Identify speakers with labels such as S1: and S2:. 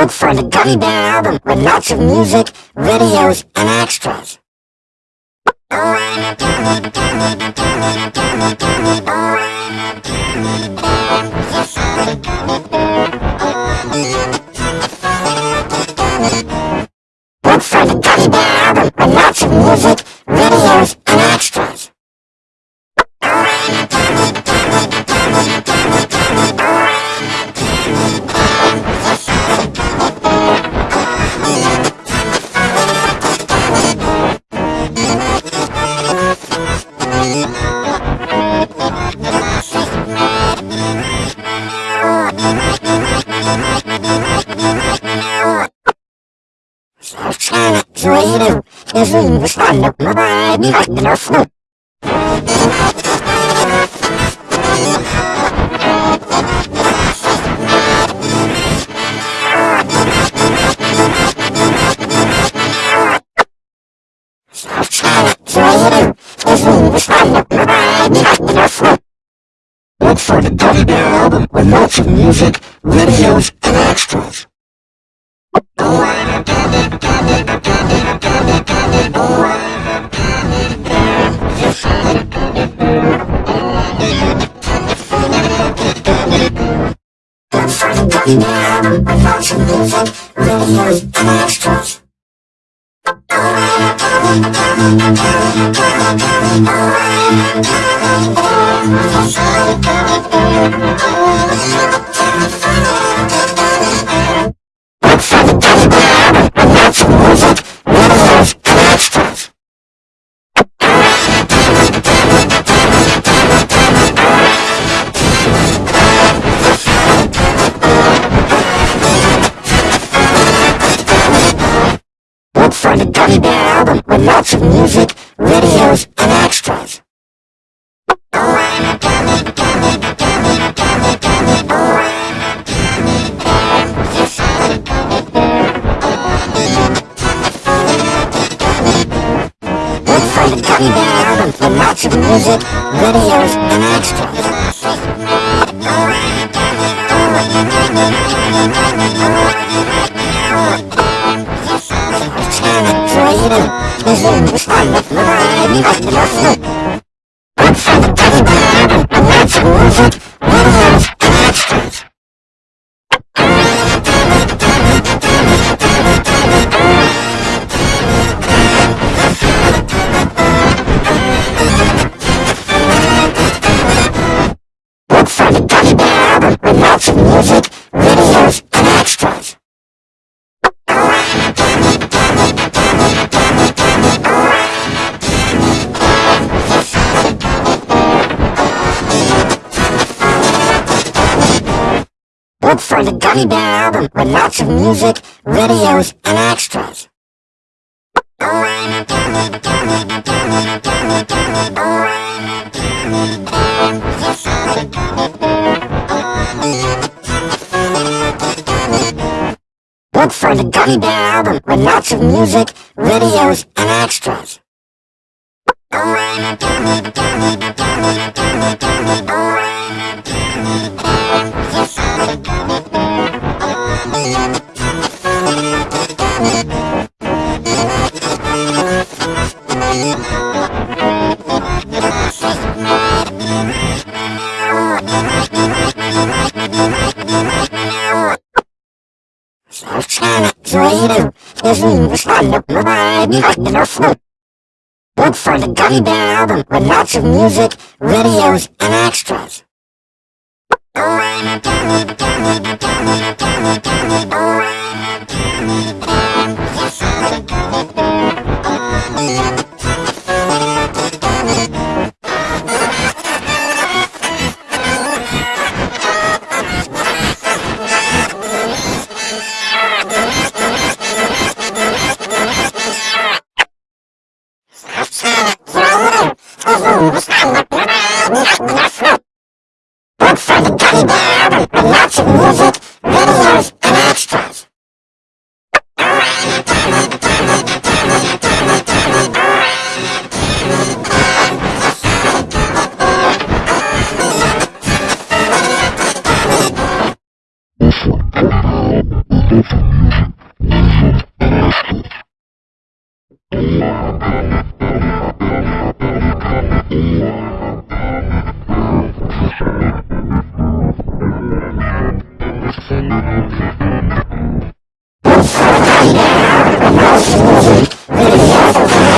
S1: Look for the Gummy Bear album with lots of music, videos, and extras. Look ma mi guardano su. Look for the Gummy Bear album with lots of music, for the Gummy Bear album with lots of music, videos, and extras. Look of music, videos, and extras. The Gummy Bear album lots of music, videos, and extras. Allah'ım. Look for the Gummy Bear album with lots of music, videos, and extras. Look for the Gummy Bear album with lots of music, videos, and extras. Sono e guardano su. Look for the Gummy Bear album with lots of music, videos, and extras. Look for the Gummy Bear study by album with lots of music, videos, and extras. Yeah. Eu sou o Caiu, né? Eu não sou Thank you.